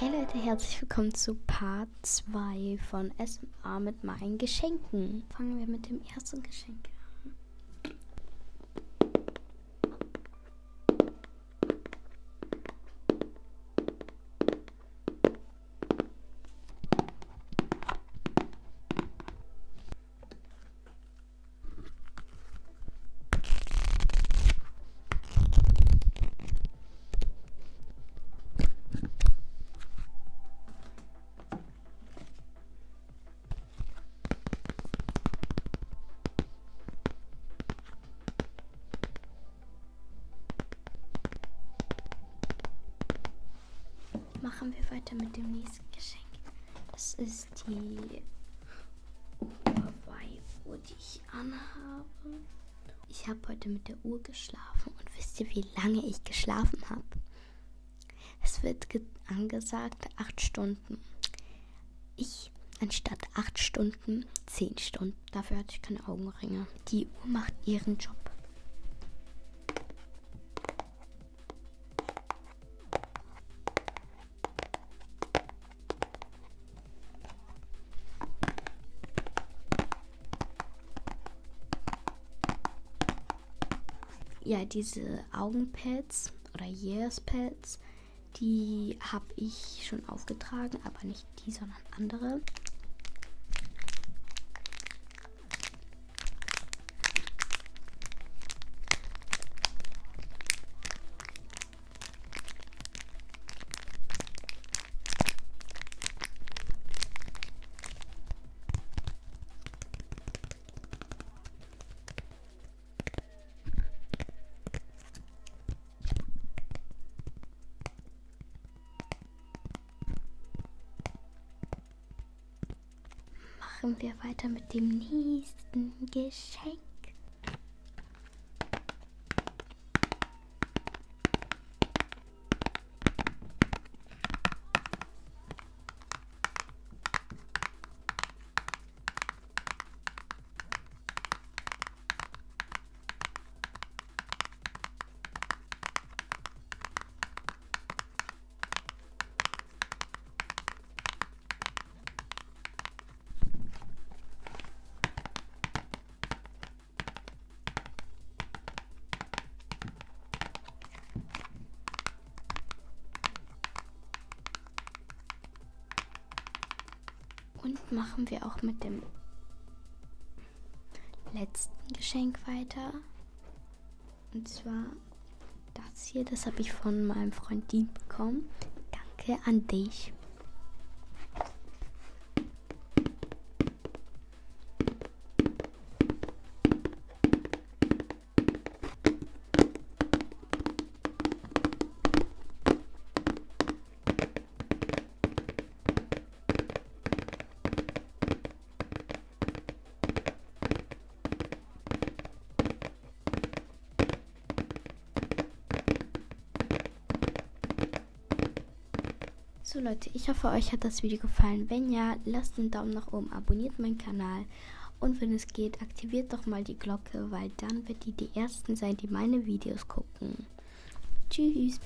Hey Leute, herzlich willkommen zu Part 2 von SMA mit meinen Geschenken. Fangen wir mit dem ersten Geschenk an. Machen wir weiter mit dem nächsten Geschenk. Das ist die Hawaii-Uhr, die ich anhabe. Ich habe heute mit der Uhr geschlafen und wisst ihr, wie lange ich geschlafen habe? Es wird angesagt 8 Stunden. Ich anstatt 8 Stunden 10 Stunden. Dafür hatte ich keine Augenringe. Die Uhr macht ihren Job. Ja, diese Augenpads oder Years-Pads, die habe ich schon aufgetragen, aber nicht die, sondern andere. Machen wir weiter mit dem nächsten Geschenk. Und machen wir auch mit dem letzten Geschenk weiter. Und zwar das hier, das habe ich von meinem Freund Dean bekommen. Danke an dich. So Leute, ich hoffe euch hat das Video gefallen. Wenn ja, lasst einen Daumen nach oben, abonniert meinen Kanal und wenn es geht, aktiviert doch mal die Glocke, weil dann wird ihr die Ersten sein, die meine Videos gucken. Tschüss.